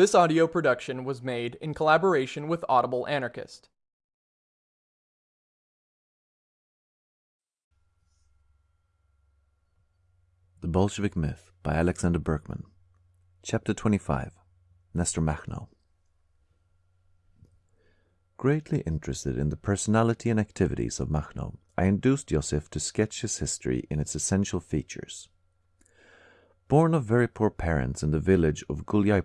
This audio production was made in collaboration with Audible Anarchist. The Bolshevik Myth by Alexander Berkman. Chapter 25 Nestor Makhno. Greatly interested in the personality and activities of Makhno, I induced Joseph to sketch his history in its essential features. Born of very poor parents in the village of Gulyai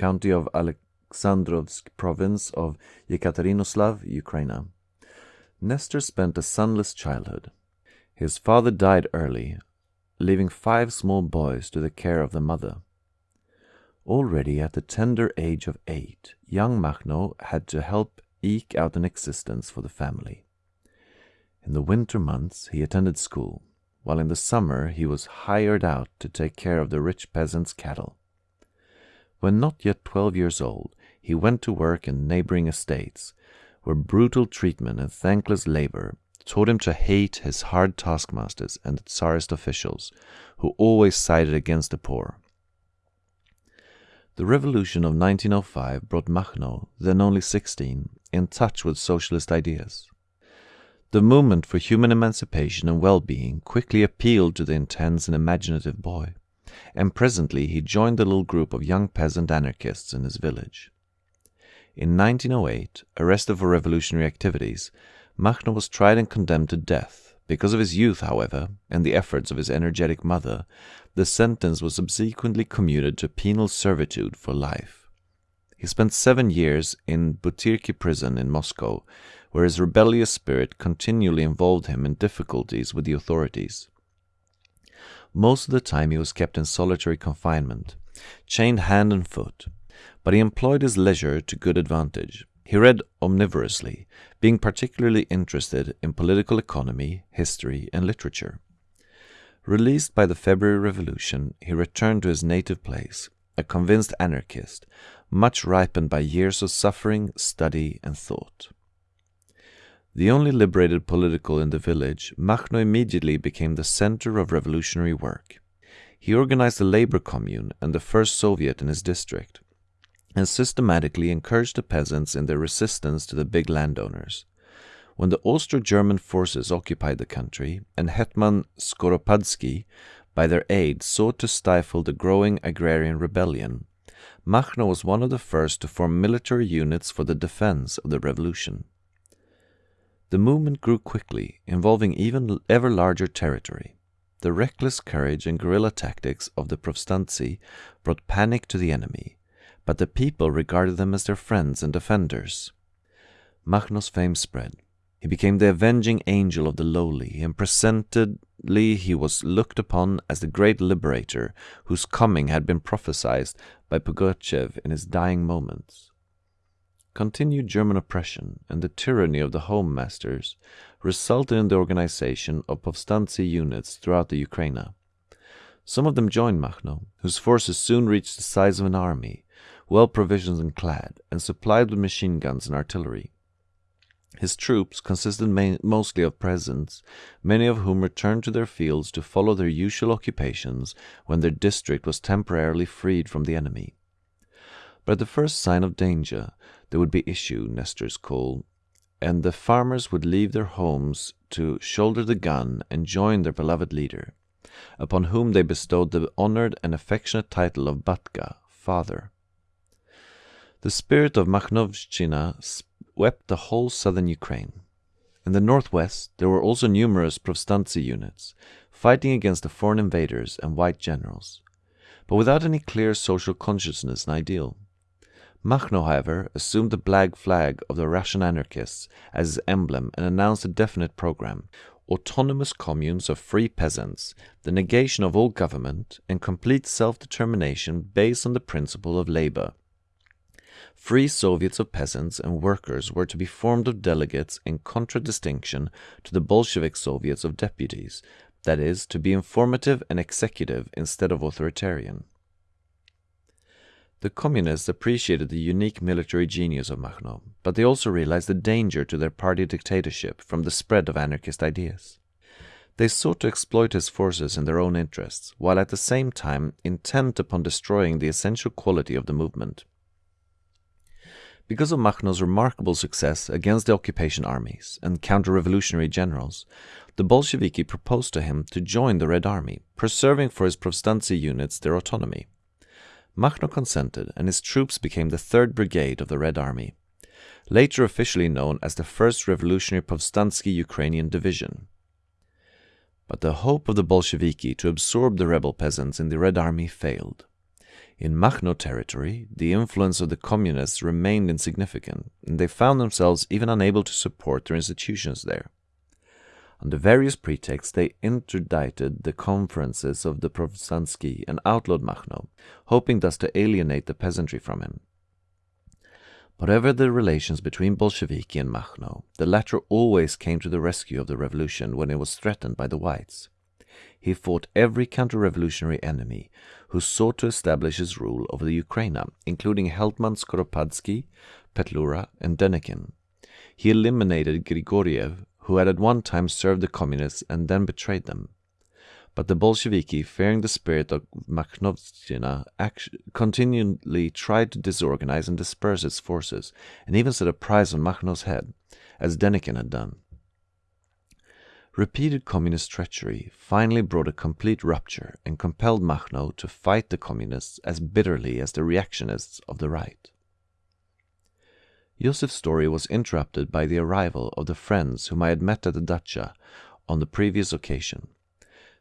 county of Alexandrovsk province of Yekaterinoslav, Ukraine, Nestor spent a sunless childhood. His father died early, leaving five small boys to the care of the mother. Already at the tender age of eight, young Makhno had to help eke out an existence for the family. In the winter months he attended school, while in the summer he was hired out to take care of the rich peasants' cattle. When not yet twelve years old, he went to work in neighboring estates, where brutal treatment and thankless labor taught him to hate his hard taskmasters and the Tsarist officials, who always sided against the poor. The revolution of 1905 brought Makhno, then only 16, in touch with socialist ideas. The movement for human emancipation and well-being quickly appealed to the intense and imaginative boy, and presently he joined the little group of young peasant anarchists in his village. In 1908, arrested for revolutionary activities, Makhno was tried and condemned to death because of his youth, however, and the efforts of his energetic mother, the sentence was subsequently commuted to penal servitude for life. He spent seven years in Butyrki prison in Moscow, where his rebellious spirit continually involved him in difficulties with the authorities. Most of the time he was kept in solitary confinement, chained hand and foot, but he employed his leisure to good advantage. He read omnivorously, being particularly interested in political economy, history, and literature. Released by the February Revolution, he returned to his native place, a convinced anarchist, much ripened by years of suffering, study, and thought. The only liberated political in the village, Makhno immediately became the center of revolutionary work. He organized the labor commune and the first Soviet in his district and systematically encouraged the peasants in their resistance to the big landowners. When the Austro-German forces occupied the country, and Hetman Skoropadsky, by their aid, sought to stifle the growing agrarian rebellion, Makhno was one of the first to form military units for the defense of the revolution. The movement grew quickly, involving even ever larger territory. The reckless courage and guerrilla tactics of the Povstantsy brought panic to the enemy, but the people regarded them as their friends and defenders. Makhno's fame spread. He became the avenging angel of the lowly, and presently he was looked upon as the great liberator whose coming had been prophesied by Pugachev in his dying moments. Continued German oppression and the tyranny of the home masters resulted in the organization of Povstantsy units throughout the Ukraine. Some of them joined Makhno, whose forces soon reached the size of an army, well provisioned and clad, and supplied with machine guns and artillery. His troops consisted mostly of peasants, many of whom returned to their fields to follow their usual occupations when their district was temporarily freed from the enemy. But at the first sign of danger, there would be issue, Nestor's call, and the farmers would leave their homes to shoulder the gun and join their beloved leader, upon whom they bestowed the honored and affectionate title of Batka, father. The spirit of Makhnovshchina swept the whole southern Ukraine. In the northwest, there were also numerous Povstantsy units, fighting against the foreign invaders and white generals, but without any clear social consciousness and ideal. Makhno, however, assumed the black flag of the Russian anarchists as his emblem and announced a definite program autonomous communes of free peasants, the negation of all government, and complete self determination based on the principle of labor Free Soviets of peasants and workers were to be formed of delegates in contradistinction to the Bolshevik Soviets of deputies, that is, to be informative and executive instead of authoritarian. The communists appreciated the unique military genius of Makhno, but they also realized the danger to their party dictatorship from the spread of anarchist ideas. They sought to exploit his forces in their own interests, while at the same time intent upon destroying the essential quality of the movement. Because of Makhno's remarkable success against the occupation armies and counter-revolutionary generals, the Bolsheviki proposed to him to join the Red Army, preserving for his Povstantsy units their autonomy. Makhno consented, and his troops became the 3rd Brigade of the Red Army, later officially known as the 1st Revolutionary Povstantsy Ukrainian Division. But the hope of the Bolsheviki to absorb the rebel peasants in the Red Army failed. In Makhno territory, the influence of the communists remained insignificant, and they found themselves even unable to support their institutions there. Under various pretexts, they interdicted the conferences of the Povstantsy and outlawed Makhno, hoping thus to alienate the peasantry from him. Whatever the relations between Bolsheviki and Makhno, the latter always came to the rescue of the revolution when it was threatened by the whites. He fought every counter-revolutionary enemy who sought to establish his rule over the Ukraina, including Hetman Skoropadsky, Petlura, and Denikin. He eliminated Grigoriev, who had at one time served the communists and then betrayed them. But the Bolsheviki, fearing the spirit of Makhnovshchina, continually tried to disorganize and disperse its forces, and even set a price on Makhno's head, as Denikin had done. Repeated communist treachery finally brought a complete rupture and compelled Makhno to fight the communists as bitterly as the reactionists of the right. Josef's story was interrupted by the arrival of the friends whom I had met at the dacha on the previous occasion.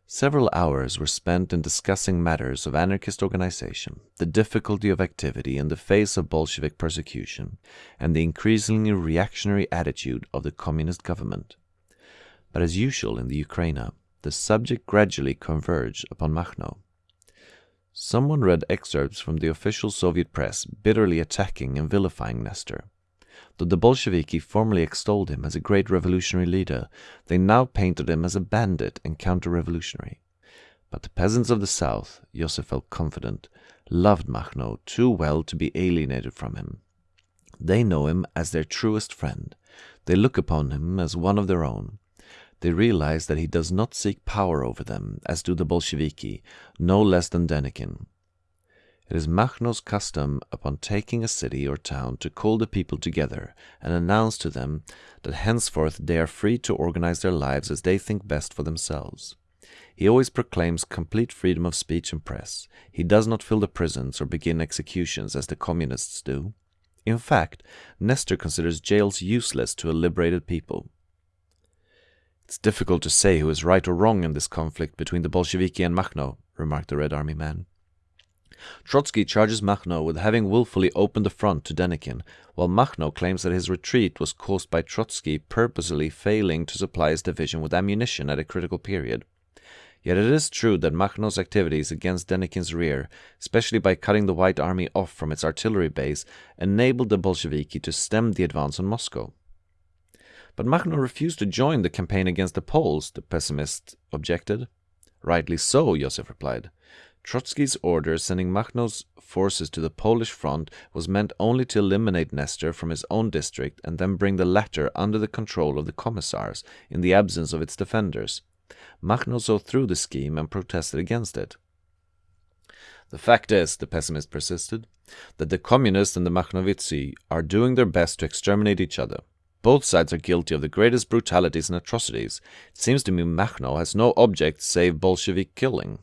Several hours were spent in discussing matters of anarchist organization, the difficulty of activity in the face of Bolshevik persecution, and the increasingly reactionary attitude of the communist government. But as usual in the Ukraina, the subject gradually converged upon Makhno. Someone read excerpts from the official Soviet press bitterly attacking and vilifying Nestor. Though the Bolsheviki formerly extolled him as a great revolutionary leader, they now painted him as a bandit and counter-revolutionary. But the peasants of the south, Joseph felt confident, loved Makhno too well to be alienated from him. They know him as their truest friend. They look upon him as one of their own. They realize that he does not seek power over them, as do the Bolsheviki, no less than Denikin. It is Makhno's custom upon taking a city or town to call the people together and announce to them that henceforth they are free to organize their lives as they think best for themselves. He always proclaims complete freedom of speech and press. He does not fill the prisons or begin executions as the communists do. In fact, Nestor considers jails useless to a liberated people. It's difficult to say who is right or wrong in this conflict between the Bolsheviki and Makhno, remarked the Red Army man. Trotsky charges Makhno with having willfully opened the front to Denikin, while Makhno claims that his retreat was caused by Trotsky purposely failing to supply his division with ammunition at a critical period. Yet it is true that Makhno's activities against Denikin's rear, especially by cutting the White Army off from its artillery base, enabled the Bolsheviki to stem the advance on Moscow. But Makhno refused to join the campaign against the Poles, the pessimist objected. Rightly so, Joseph replied. Trotsky's order sending Makhno's forces to the Polish front was meant only to eliminate Nestor from his own district and then bring the latter under the control of the commissars in the absence of its defenders. Makhno saw through the scheme and protested against it. The fact is, the pessimist persisted, that the communists and the Makhnovitsi are doing their best to exterminate each other. Both sides are guilty of the greatest brutalities and atrocities. It seems to me Makhno has no object save Bolshevik killing.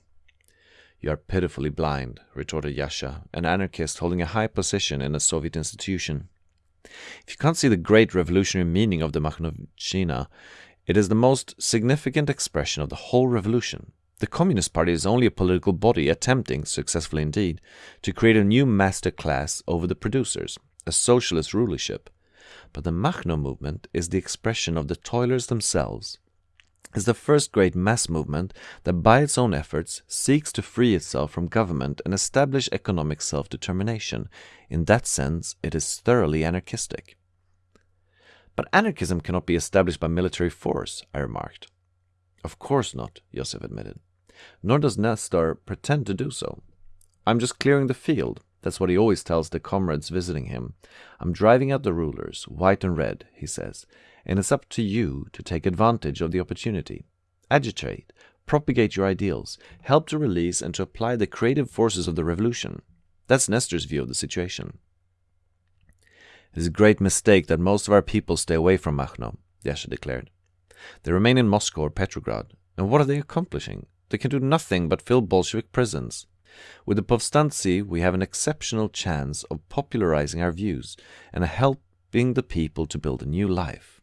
You are pitifully blind, retorted Yasha, an anarchist holding a high position in a Soviet institution. If you can't see the great revolutionary meaning of the Makhnovshchina, it is the most significant expression of the whole revolution. The Communist Party is only a political body attempting, successfully indeed, to create a new master class over the producers, a socialist rulership. But the Makhno movement is the expression of the toilers themselves, is the first great mass movement that by its own efforts seeks to free itself from government and establish economic self-determination. In that sense, it is thoroughly anarchistic. But anarchism cannot be established by military force, I remarked. Of course not, Joseph admitted. Nor does Nestor pretend to do so. I'm just clearing the field. That's what he always tells the comrades visiting him. I'm driving out the rulers, white and red, he says, and it's up to you to take advantage of the opportunity. agitate, propagate your ideals, help to release and to apply the creative forces of the revolution. That's Nestor's view of the situation. It is a great mistake that most of our people stay away from Makhno, Yasha declared. They remain in Moscow or Petrograd, and what are they accomplishing? They can do nothing but fill Bolshevik prisons. With the Povstantsy, we have an exceptional chance of popularizing our views and helping the people to build a new life.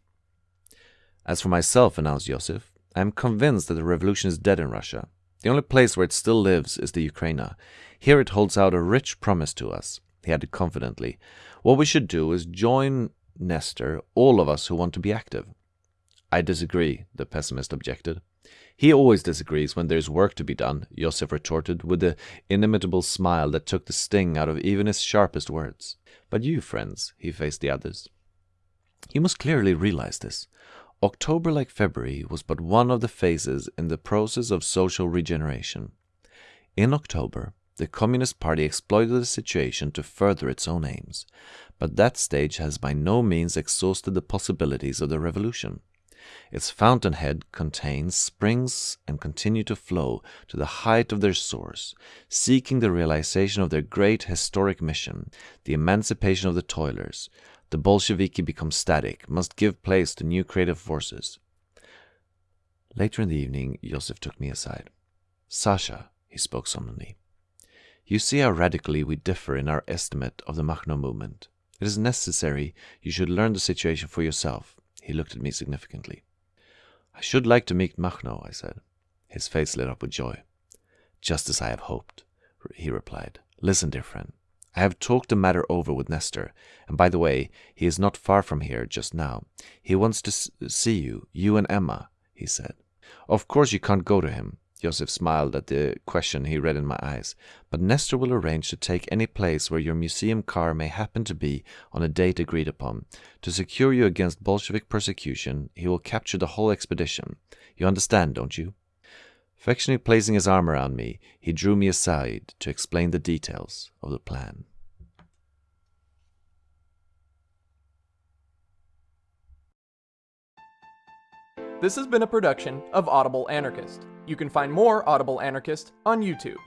As for myself, announced Yosef, I am convinced that the revolution is dead in Russia. The only place where it still lives is the Ukraina. Here it holds out a rich promise to us, he added confidently. What we should do is join Nestor, all of us who want to be active. I disagree, the pessimist objected. He always disagrees when there's work to be done, Yosef retorted with the inimitable smile that took the sting out of even his sharpest words. But you, friends, he faced the others. You must clearly realize this. October, like February, was but one of the phases in the process of social regeneration. In October, the Communist Party exploited the situation to further its own aims, but that stage has by no means exhausted the possibilities of the revolution. Its fountainhead contains springs and continue to flow to the height of their source, seeking the realization of their great historic mission, the emancipation of the toilers. The Bolsheviki become static, must give place to new creative forces. Later in the evening, Joseph took me aside. Sasha, he spoke solemnly, you see how radically we differ in our estimate of the Makhno movement. It is necessary you should learn the situation for yourself. He looked at me significantly. I should like to meet Makhno, I said. His face lit up with joy. Just as I have hoped, he replied. Listen, dear friend. I have talked the matter over with Nestor, and by the way, he is not far from here just now. He wants to see you, you and Emma, he said. Of course you can't go to him. Joseph smiled at the question he read in my eyes. But Nestor will arrange to take any place where your museum car may happen to be on a date agreed upon. To secure you against Bolshevik persecution, he will capture the whole expedition. You understand, don't you? Affectionately placing his arm around me, he drew me aside to explain the details of the plan. This has been a production of Audible Anarchist. You can find more Audible Anarchist on YouTube.